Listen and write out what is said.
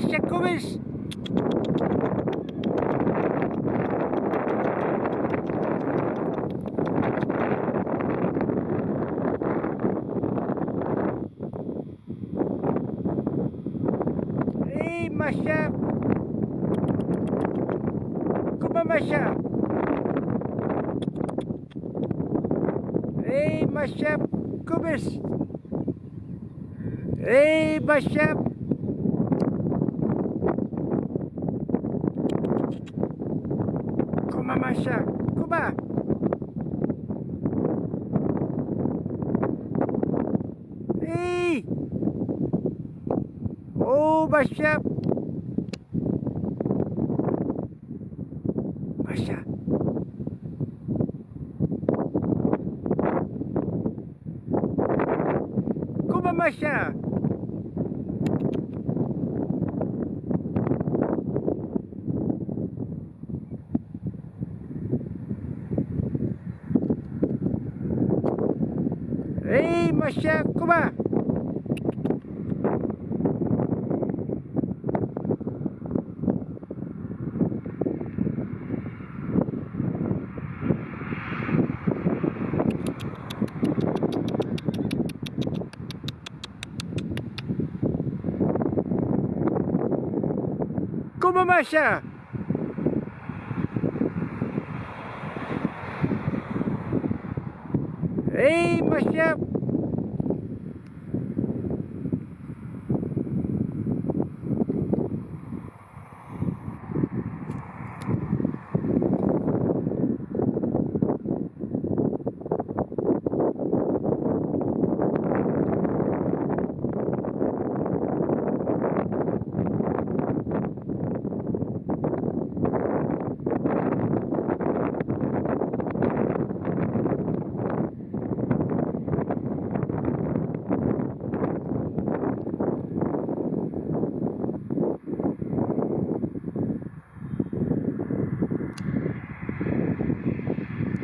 Eens. Hé, Masha. Kom maar, Masha. Hé, hey. Kom hey, Masha. Kom maar, Masha. Kom maar. Hé. Hey. Oh, Masha. Masha. Kom maar, Hé, hey, Masha, kom maar. Kom maar, Masha. Hey, Masha.